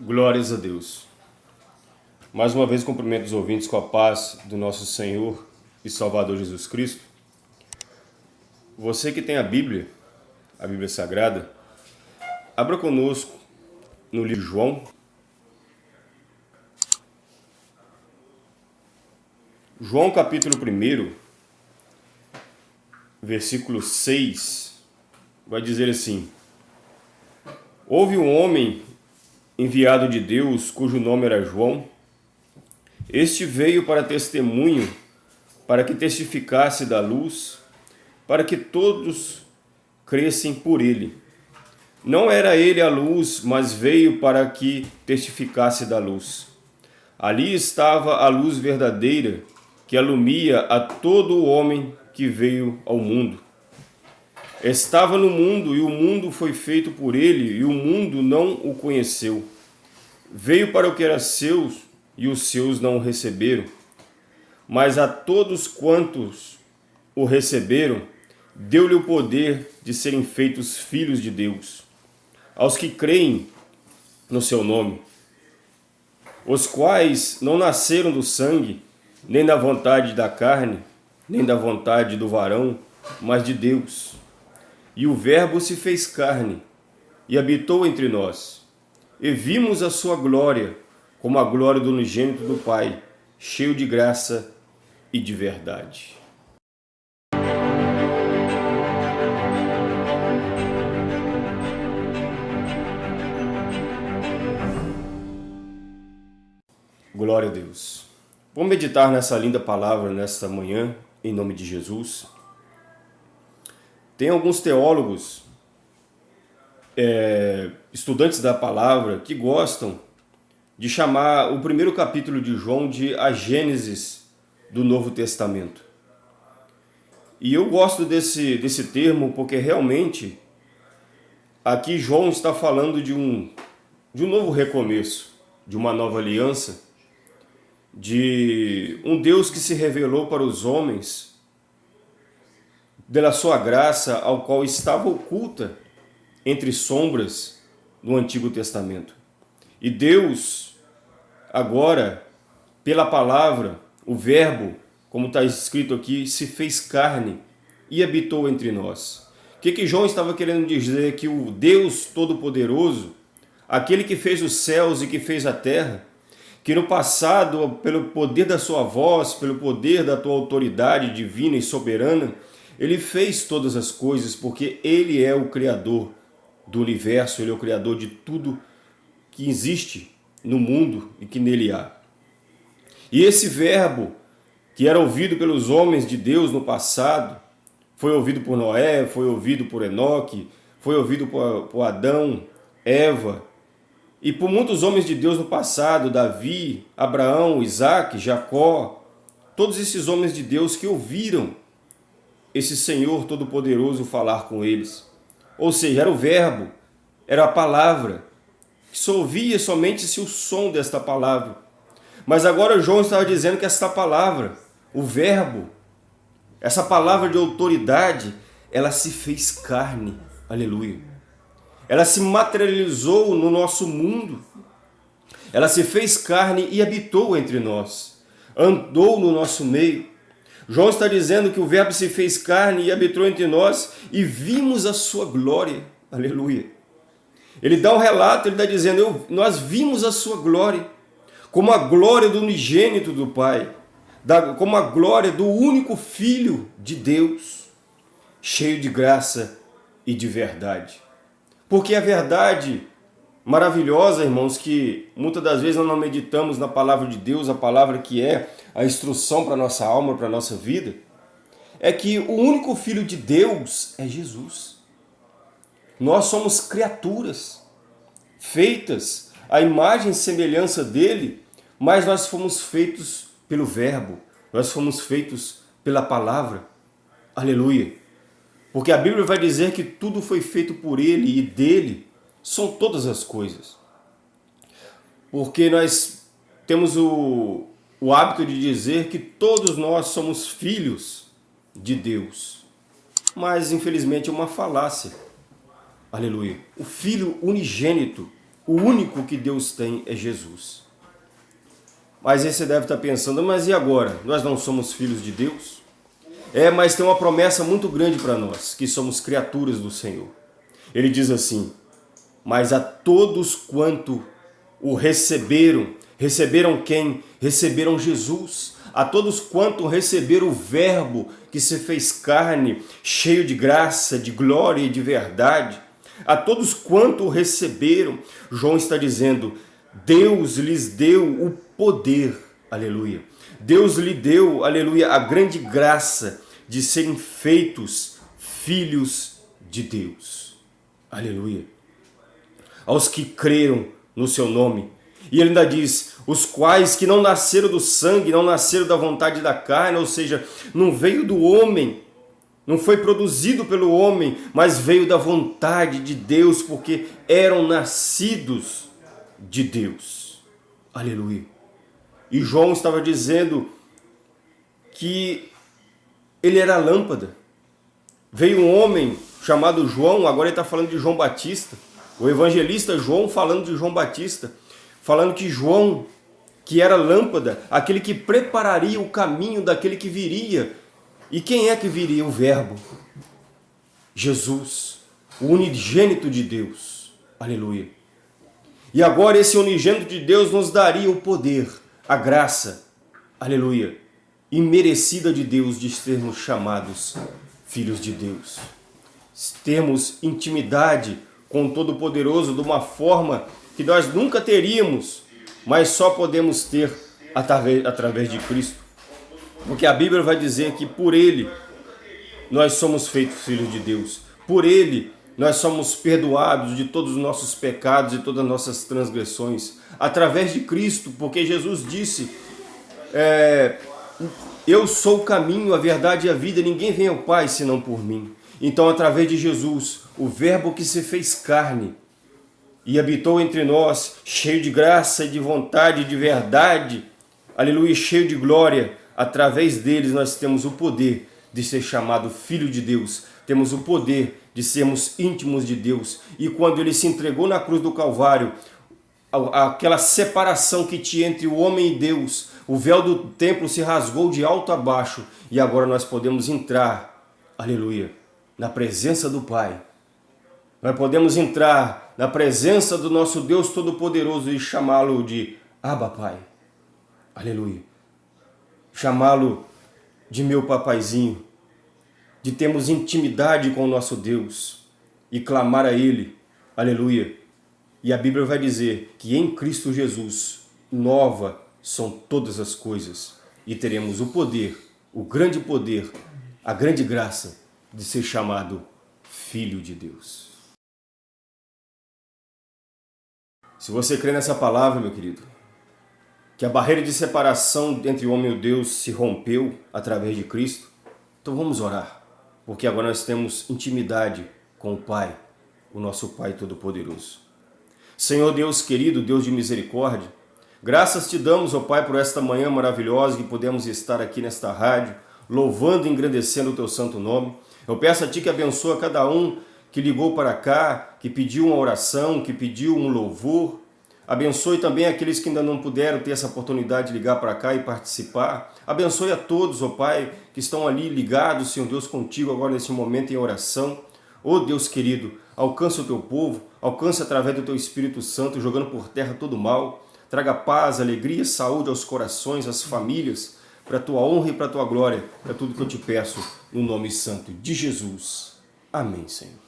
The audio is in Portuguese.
Glórias a Deus. Mais uma vez cumprimento os ouvintes com a paz do nosso Senhor e Salvador Jesus Cristo. Você que tem a Bíblia, a Bíblia Sagrada, abra conosco no livro de João. João capítulo 1, versículo 6, vai dizer assim, Houve um homem enviado de Deus, cujo nome era João. Este veio para testemunho, para que testificasse da luz, para que todos crescem por ele. Não era ele a luz, mas veio para que testificasse da luz. Ali estava a luz verdadeira, que alumia a todo o homem que veio ao mundo. Estava no mundo e o mundo foi feito por ele e o mundo não o conheceu. Veio para o que era seus e os seus não o receberam. Mas a todos quantos o receberam, deu-lhe o poder de serem feitos filhos de Deus, aos que creem no seu nome, os quais não nasceram do sangue, nem da vontade da carne, nem da vontade do varão, mas de Deus. E o Verbo se fez carne e habitou entre nós. E vimos a sua glória, como a glória do unigênito do Pai, cheio de graça e de verdade. Glória a Deus. Vamos meditar nessa linda palavra nesta manhã, em nome de Jesus. Tem alguns teólogos, é, estudantes da palavra, que gostam de chamar o primeiro capítulo de João de a Gênesis do Novo Testamento. E eu gosto desse, desse termo porque realmente aqui João está falando de um, de um novo recomeço, de uma nova aliança, de um Deus que se revelou para os homens pela sua graça ao qual estava oculta entre sombras no Antigo Testamento. E Deus, agora, pela palavra, o verbo, como está escrito aqui, se fez carne e habitou entre nós. O que, que João estava querendo dizer? Que o Deus Todo-Poderoso, aquele que fez os céus e que fez a terra, que no passado, pelo poder da sua voz, pelo poder da tua autoridade divina e soberana, ele fez todas as coisas porque Ele é o Criador do universo, Ele é o Criador de tudo que existe no mundo e que nele há. E esse verbo, que era ouvido pelos homens de Deus no passado, foi ouvido por Noé, foi ouvido por Enoque, foi ouvido por, por Adão, Eva, e por muitos homens de Deus no passado, Davi, Abraão, Isaac, Jacó, todos esses homens de Deus que ouviram esse Senhor Todo-Poderoso falar com eles. Ou seja, era o verbo, era a palavra, que só ouvia somente-se o som desta palavra. Mas agora João estava dizendo que esta palavra, o verbo, essa palavra de autoridade, ela se fez carne. Aleluia. Ela se materializou no nosso mundo. Ela se fez carne e habitou entre nós. Andou no nosso meio. João está dizendo que o verbo se fez carne e habitou entre nós e vimos a sua glória. Aleluia. Ele dá um relato, ele está dizendo, eu, nós vimos a sua glória, como a glória do unigênito do Pai, da, como a glória do único Filho de Deus, cheio de graça e de verdade. Porque a verdade maravilhosa, irmãos, que muitas das vezes nós não meditamos na palavra de Deus, a palavra que é a instrução para a nossa alma, para a nossa vida, é que o único Filho de Deus é Jesus. Nós somos criaturas, feitas à imagem e semelhança dele, mas nós fomos feitos pelo verbo, nós fomos feitos pela palavra. Aleluia! Porque a Bíblia vai dizer que tudo foi feito por ele e dele são todas as coisas. Porque nós temos o, o hábito de dizer que todos nós somos filhos de Deus. Mas, infelizmente, é uma falácia. Aleluia. O Filho unigênito O único que Deus tem é Jesus. Mas aí você deve estar pensando, mas e agora? Nós não somos filhos de Deus? É, mas tem uma promessa muito grande para nós, que somos criaturas do Senhor. Ele diz assim, mas a todos quanto o receberam, receberam quem? Receberam Jesus. A todos quanto receberam o verbo que se fez carne, cheio de graça, de glória e de verdade. A todos quanto o receberam, João está dizendo, Deus lhes deu o poder, aleluia. Deus lhe deu, aleluia, a grande graça de serem feitos filhos de Deus. Aleluia. Aos que creram no seu nome. E ele ainda diz, os quais que não nasceram do sangue, não nasceram da vontade da carne, ou seja, não veio do homem, não foi produzido pelo homem, mas veio da vontade de Deus, porque eram nascidos de Deus. Aleluia. E João estava dizendo que ele era a lâmpada. Veio um homem chamado João, agora ele está falando de João Batista, o evangelista João falando de João Batista, falando que João, que era lâmpada, aquele que prepararia o caminho daquele que viria. E quem é que viria? O verbo. Jesus, o unigênito de Deus. Aleluia. E agora esse unigênito de Deus nos daria o poder, a graça, aleluia, imerecida de Deus de sermos chamados filhos de Deus. Termos intimidade com Todo-Poderoso de uma forma que nós nunca teríamos, mas só podemos ter através, através de Cristo. Porque a Bíblia vai dizer que por Ele nós somos feitos filhos de Deus. Por Ele nós somos perdoados de todos os nossos pecados e todas as nossas transgressões. Através de Cristo, porque Jesus disse, é, eu sou o caminho, a verdade e a vida, ninguém vem ao Pai senão por mim. Então, através de Jesus, o verbo que se fez carne e habitou entre nós, cheio de graça de vontade de verdade, aleluia, cheio de glória, através deles nós temos o poder de ser chamado Filho de Deus, temos o poder de sermos íntimos de Deus. E quando ele se entregou na cruz do Calvário, aquela separação que tinha entre o homem e Deus, o véu do templo se rasgou de alto a baixo e agora nós podemos entrar, aleluia, na presença do Pai. Nós podemos entrar na presença do nosso Deus Todo-Poderoso e chamá-lo de Abba Pai. Aleluia. Chamá-lo de meu papaizinho, de termos intimidade com o nosso Deus e clamar a Ele, aleluia, e a Bíblia vai dizer que em Cristo Jesus, nova são todas as coisas. E teremos o poder, o grande poder, a grande graça de ser chamado Filho de Deus. Se você crê nessa palavra, meu querido, que a barreira de separação entre o homem e o Deus se rompeu através de Cristo, então vamos orar, porque agora nós temos intimidade com o Pai, o nosso Pai Todo-Poderoso. Senhor Deus querido, Deus de misericórdia, graças te damos, ó Pai, por esta manhã maravilhosa que podemos estar aqui nesta rádio, louvando e engrandecendo o teu santo nome. Eu peço a Ti que abençoe cada um que ligou para cá, que pediu uma oração, que pediu um louvor. Abençoe também aqueles que ainda não puderam ter essa oportunidade de ligar para cá e participar. Abençoe a todos, ó Pai, que estão ali ligados, Senhor Deus, contigo agora nesse momento em oração. Ó oh, Deus querido, alcança o teu povo, alcança através do teu Espírito Santo, jogando por terra todo o mal. Traga paz, alegria, saúde aos corações, às famílias, para a tua honra e para a tua glória. É tudo que eu te peço, no nome santo de Jesus. Amém, Senhor.